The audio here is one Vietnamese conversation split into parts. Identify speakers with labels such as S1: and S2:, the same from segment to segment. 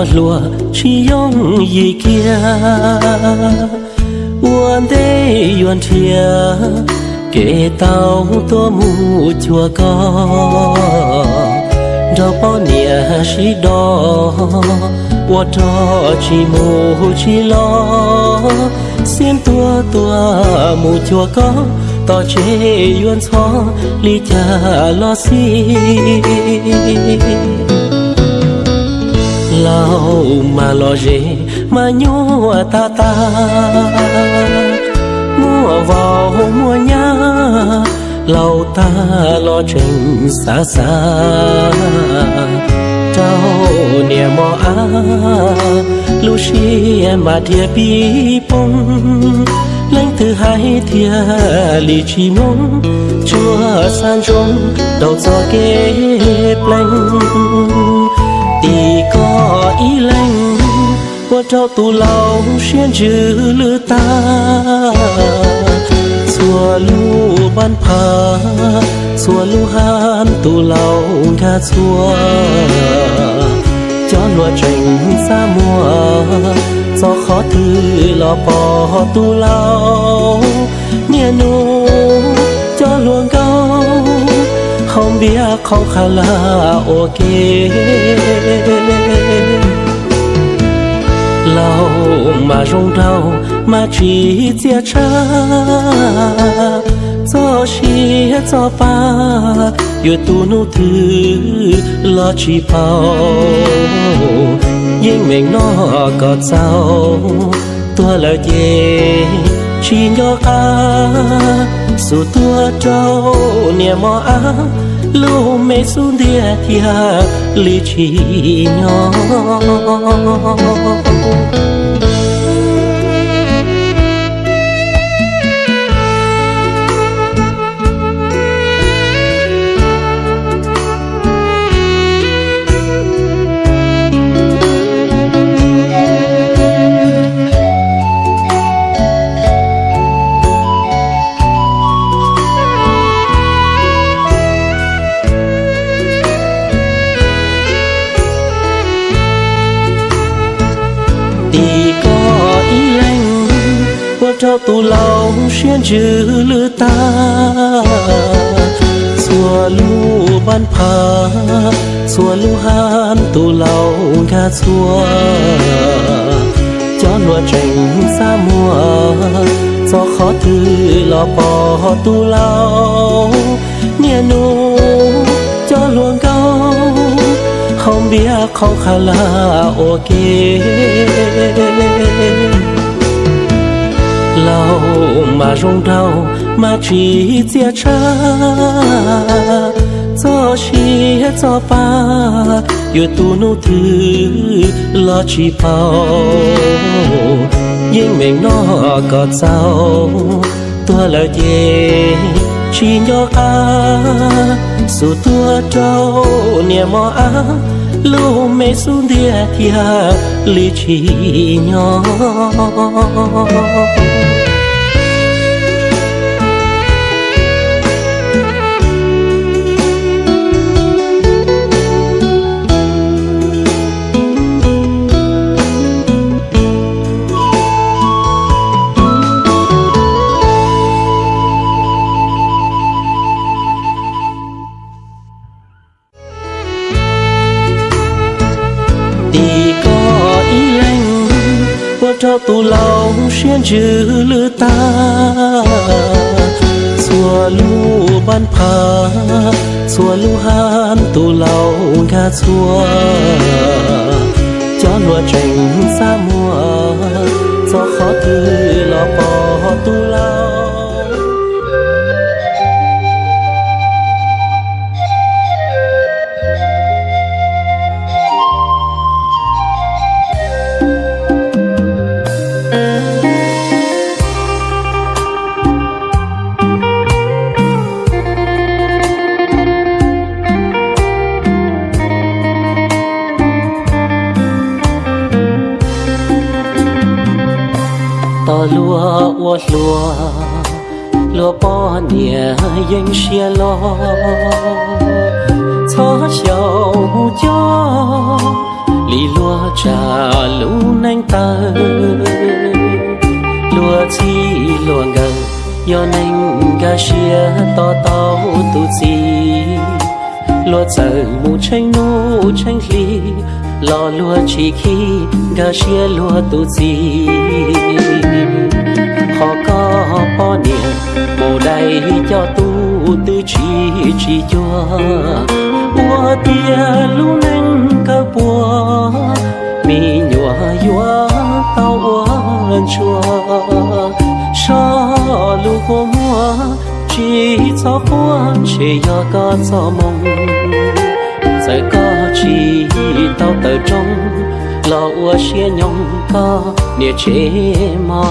S1: lao lùa chỉ yong gì kia. Uan đê yuan chia kể tao tua mu chùa co. Đó bao nia chỉ đó qua cho chỉ mu chỉ lo. Xin tua tua mu chùa co tỏ chế yuan xó ly cha lo xin lao mà lo dễ mà nhua à ta ta. Mua vào, mua nhá lâu ta lo trình xa xa. Trao nè mò á, lu xi em bà thia bi bông lãnh thứ hai thia lì chi mông chúa san trông đầu gió kế lanh tì có ý lành, qua trao tu lâu xuyên chữ lư ta. Xua lu ban phà xua lu han tu lâu ca xua. Cho lúa trình xa mùa, do khó thư lo bỏ tu lâu nhẹ nu cho luôn bia không biết không khá là ok lâu mà rong đau mà chỉ chia cha. Cho chi cho ba yêu tu nô thứ lo chỉ bao. Nhưng mình nó có sao tua là về chỉ nhớ ca dù tua trâu niềm mò á lu mê xuân địa thia li chỉ nhỏ. Trao tu lâu xuyên chữ lư ta. Xua lu ban phà xua lu han tu lâu ca xua. Cho lúa trình xa mùa, do khó thư lo bỏ tu lâu nhẹ nu cho luôn câu không biết không khá là ok lâu mà rung đau mà chỉ chia cha cho chi cho ba yêu tu nô thứ lo chỉ bao nhưng mình nó có sao tua lời gì chỉ nhớ ca dù tua trâu niềm mò á lưu mê xuống địa thia li chỉ nhỏ. Cho tu lâu xuyên chữ lư ta. Xua lu ban pa, xua lu han tu lâu ca xua. Cho lúa trình xa mùa cho khó thư lo bỏ tu lâu lúa ua lúa lúa bò nhẹ yên xia lo cho chiều cho lì lúa trà lũ nanh ta lúa chi lúa ngờ yo nanh ga xia to to tu chi lúa chờ mù tranh nu tranh ly lo lúa chỉ khi ga xia lúa tu gì họ có họ bỏ niệm bồ đầy cho tu tư chỉ chỉ cho bùa tia lu nâng cả bùa mi nhua yua tao ua chua. Cho lu hồ mua chỉ cho hoa chỉ cho cả cho mong. Giờ có chỉ tao tờ trong lo ua xia nhong có nia chế mò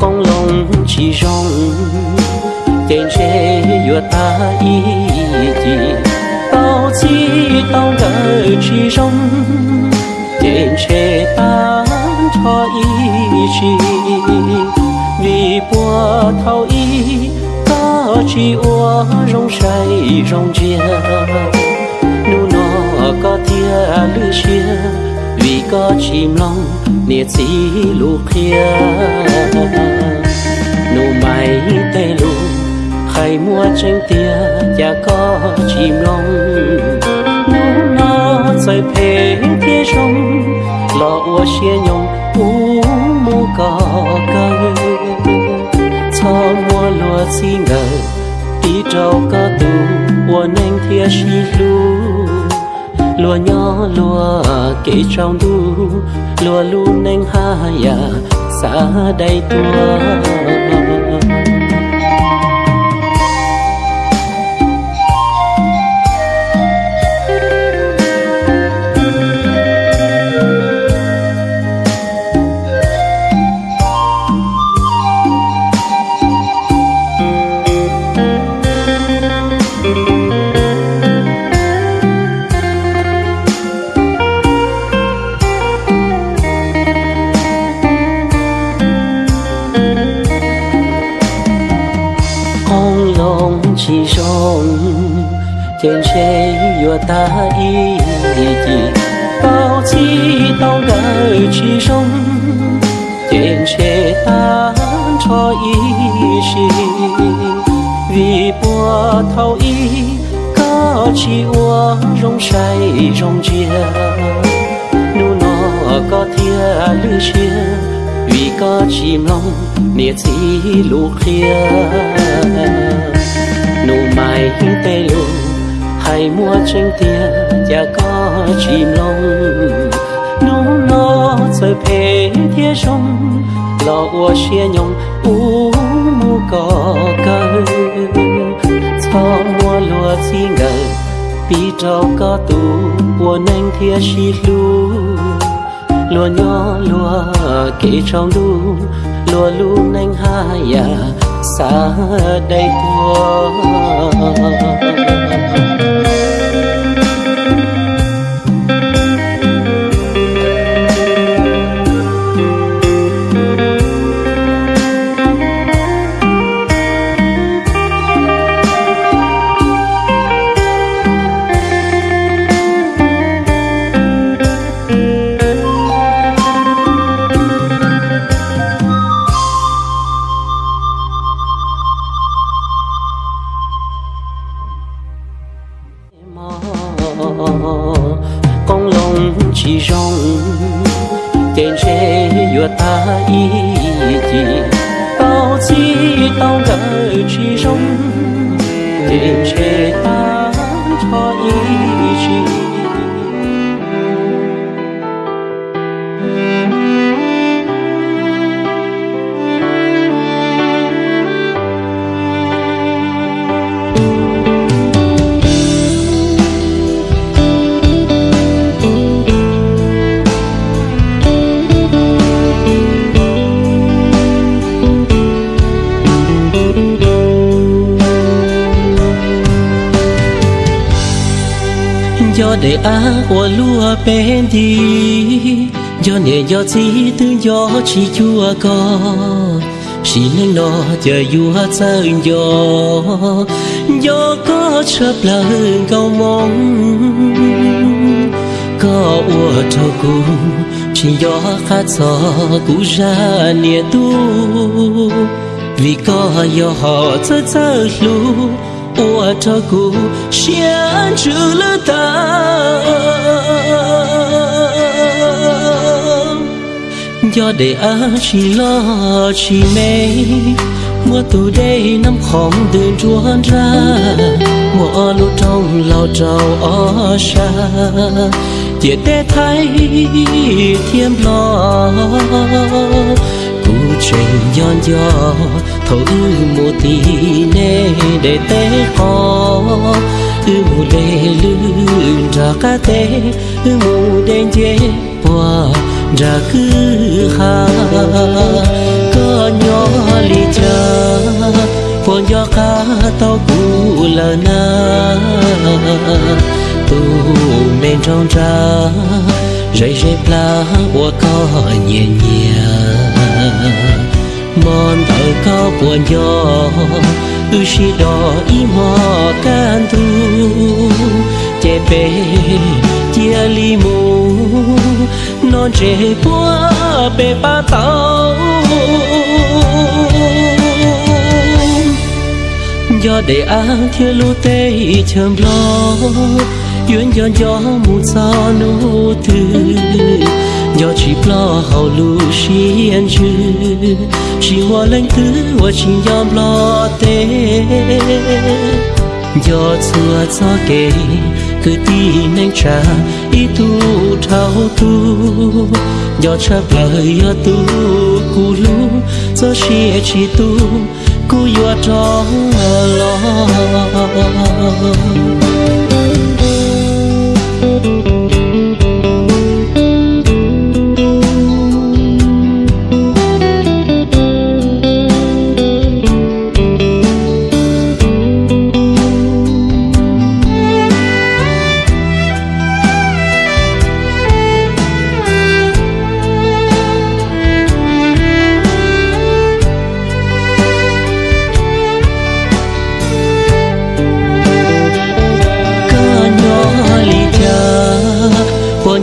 S1: con lòng chỉ rong, tên chế vừa ta ý gì tao chỉ tao gỡ chỉ rong, tên chế ta cho ý chỉ vì bùa thao ý ta chỉ ua rong say rong chia chia lư chia, vì có chim long nia chỉ lu khia nụ mày tê lu khai mua tranh tia cha có chim long. Nụ nó rơi phê kia sông lo ua xia nhung u mu có cây cho mua lúa xin ngờ đi trâu có tu ua nanh thia xi lu lúa nhỏ lúa kỹ trong đu lúa luôn anh ha ya à, xa đây tua. Say chia nu nó có thia lư chia vì có chim long nia chỉ lục kia nụ mai tê lu hay mua tranh tia cha có chim long nụ nó rơi phê thia sông lo ua xia nhông u mu có cơ cho mua lúa chi ngờ pi trâu có tu ua nanh thia xi lu. Lúa nhỏ lúa kể trong lu lúa lu nanh ha ya à, xa đây tua để á của lúa bên đi, do nè do chỉ tư do chỉ chua có. Chỉ nên nó chờ vua chơi do do có chấp là hơn cầu mong. Có ua cho cùng chỉ gió khát gió cũ ra nia tu. Vì có gió họ chơi chơi lu ua để á chỉ lo chỉ mê mùa từ đây năm khóm đường chuan ra mùa lũ trong lao trầu ở xa chỉ để thấy thêm lo cú trình nhon nhỏ thấu ư mùa nê để té khó ư mùa lê lươn ra cá tế, ư mùa đen dê qua ra cứ ha có nhỏ li cha phồn gió cá tao cũ là na. Tu men trong ra, rây rây pla của co nhẹ nhàng mòn thở cao buồn gió ư si đỏ y mò can thu. Chè bê chia li mù, non chè búa bê ba tàu do để ăn thiên lu tê chầm lo yun yon gió mu sa nu tư. Do chỉ lo hậu lu xiên chư chi hoa lên thứ hoa chi yom lo tê. Do chua cho kể cứ tin anh trả ý tu thao tu. Do chấp lời do tu cú lu do chia chi tu, cú yo cho lo.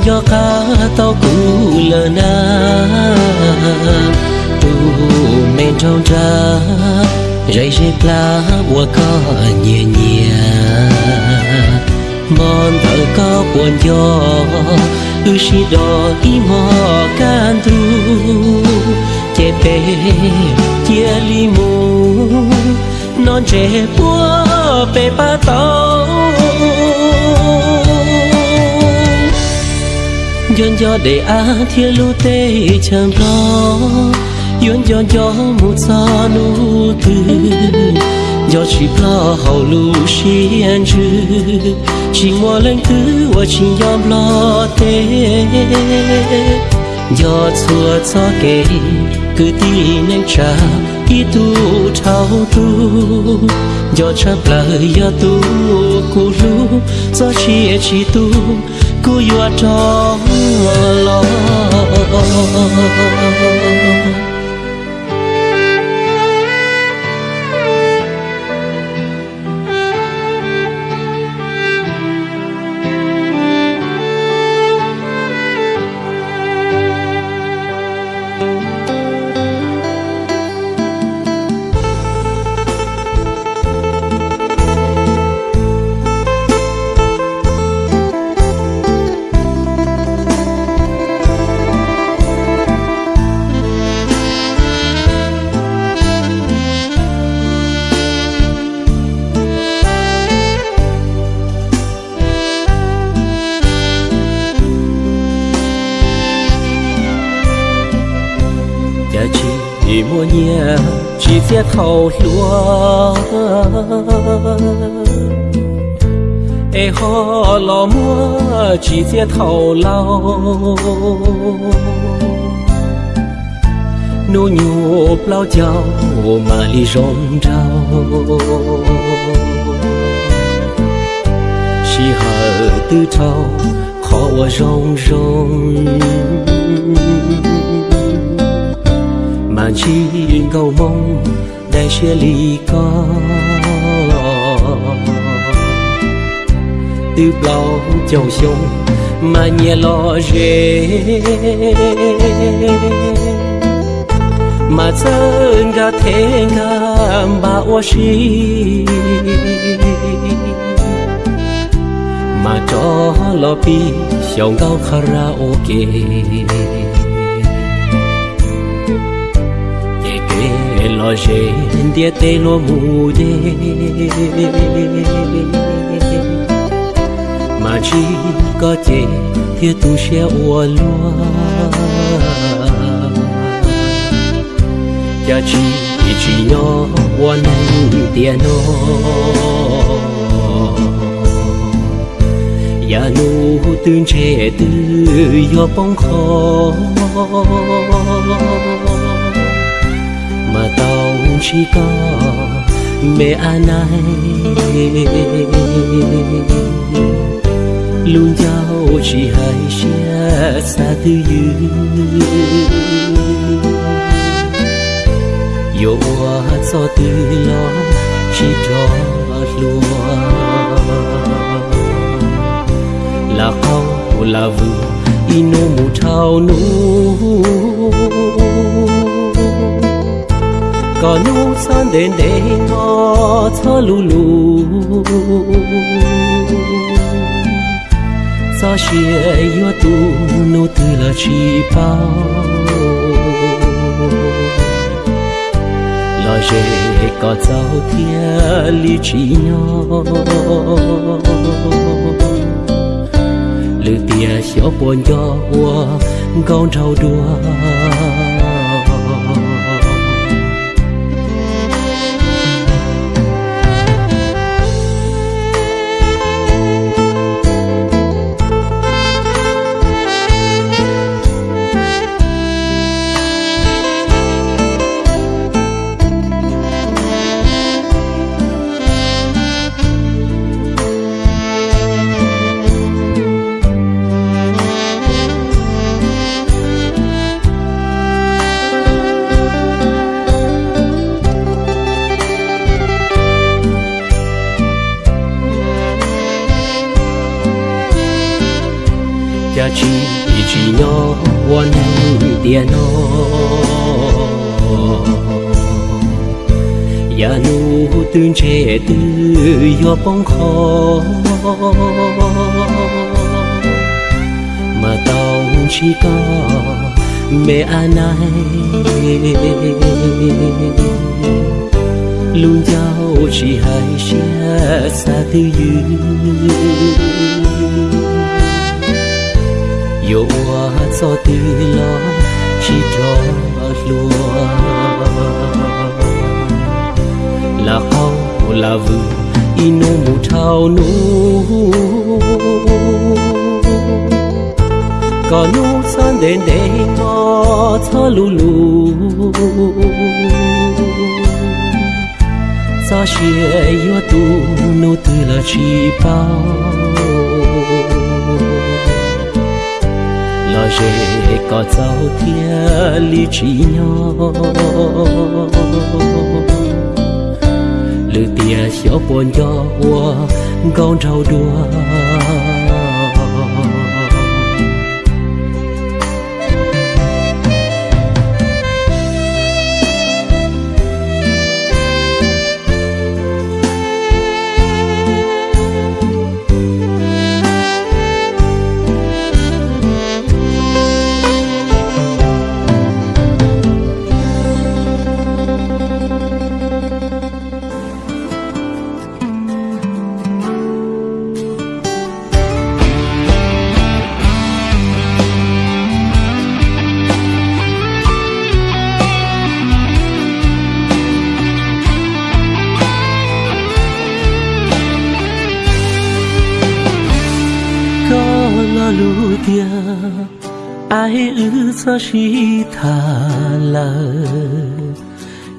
S1: Cho cá tao cú lờ na. Tu men trong cha rây rây pla bùa có nhẹ nhẹ. Mon thở có buồn gió, ư si đỏ y mò can thu. Che pe chia li mù, non trẻ bùa pe ba tao. Yon yo de á thiên lu tê chẳng lo yon yo gió mu sa nu tu gió chỉ lo hậu lu xiên chư. Chỉ mo len tu và chỉ yom lo tê. Gió chua gió ke cứ tin anh trả ít tu thao tu do cha lời gió tu cú lu do chia chi tu cú yo trong lo chỉ mua nhẹ chỉ phía thầu lúa ê ho lo mua chỉ phía thầu lâu nô nhu bao cháu mà li rong rau chỉ hở tư trâu khó rong rong mà chỉ cầu mong để chia ly có từ bao chầu sông mà nhẹ lo rề mà dân ga thế ga mà ô shi mà cho lo pi xiong gao karaoke lo je để tê lo mù dễ mà chỉ có thể thiết tu sẽ ua lúa. Cha chỉ chỉ nhỏ ua nâng tiền nó ya nu tương che tư yo bóng khó mà tao chỉ có mẹ anh luôn giao chỉ hai xe xa tư dư yo hoa cho tư lo, chỉ cho lúa. Là khâu là vừa ino mù thao nụ có nu san đến đây ngó cho lù lù sao xie yo tu nu từ là chỉ bao. Lo dễ có giáo thiên lý chi nhỏ lư tia xéo buồn cho hoa con trâu đua. Mà tao chỉ có mẹ anh luôn giao chỉ hai xe xa tư dư yo hoa cho tư lo, chỉ cho lúa là khâu là vườn ino mu thao nu. Có nu san đến de ngó cho lu lu. Sa xie yo tu nu tư là chỉ bao lo li có giáo thiên lý trí nhỏ lư tia xéo buồn cho hoa con trâu đua lo ai ư sa shi tha la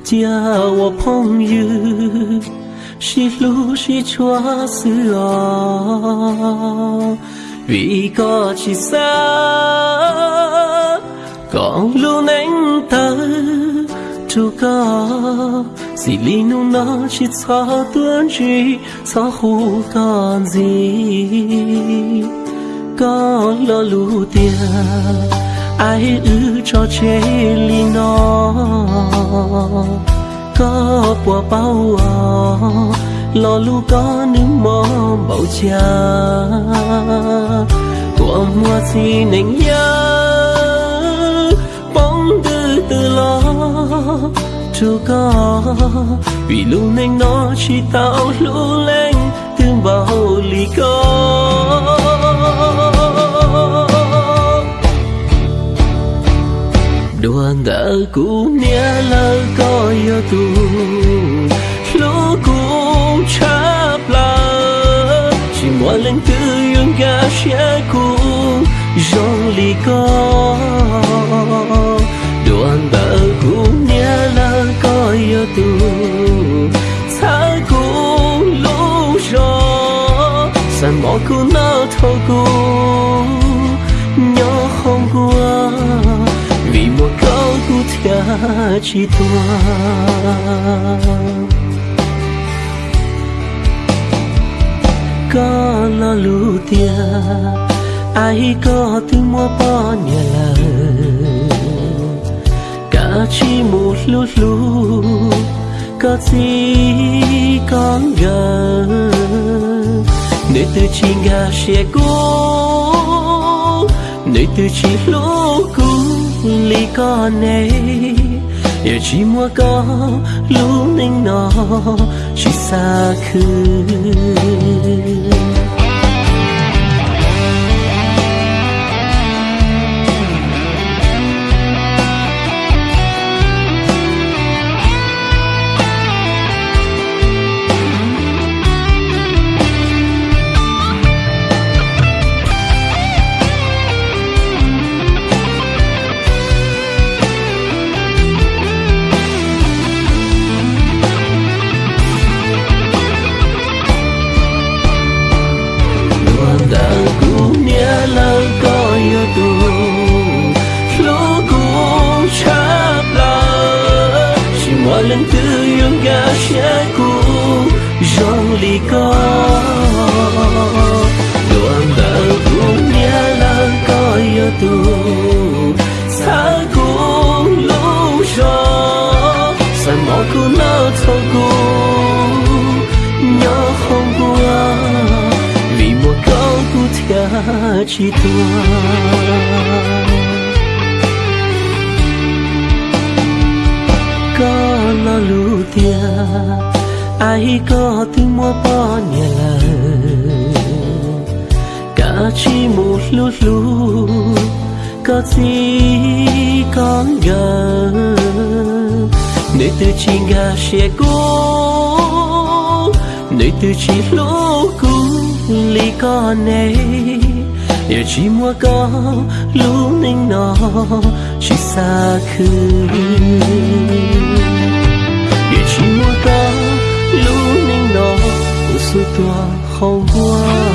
S1: chia wo phong yu shi lu shi chua sư a vì có chỉ xa còn lu nén tơ chu có si li nu nó chỉ xa tuấn chỉ xa khu còn gì có lo lù tia, ai ư cho chế li nó có bùa bao à, lo lu có nước mò bầu cha. Của mùa gì nành nhớ, bóng từ từ lo. Chú có, vì lúc nành nó chỉ tạo lũ lên, thương bao lì có. Đuan đỡ cũ nia lơ coi yo tu lũ cũ chắp lơ. Chỉ mua lên tư yung ga xe cũ. Rong lì có. Đuan đỡ cũ nia lơ coi yo tu thả cũ lũ gió san bỏ cũ nó thâu cũ? Câu chi chỉ tua có lo lù tia ai có từ mua bỏ nhà là cả chỉ một lúc lúc có gì con gờ nơi từ chi gà sẽ cố nơi từ chi lỗ cố ly có này giờ chỉ mua có lúc ninh nó chỉ xa khứ. Lần thứ yêu ga sẽ cũ rong lì có đoạn đỡ cũng nhớ là có yêu tu xa cũ lâu gió. Sàn mỏ cũ nó thâu cũ nhớ không qua. Vì một câu cũ thia chỉ thua tia ai có tiếng mua bò nhà là cả chỉ một lút lú có gì con gần. nơi từ chi gà xe cố, nơi từ chỉ lỗ cũ ly con này giờ chỉ mua có lũ ninh nó chỉ xa khứ. sự tỏa khâu hoa.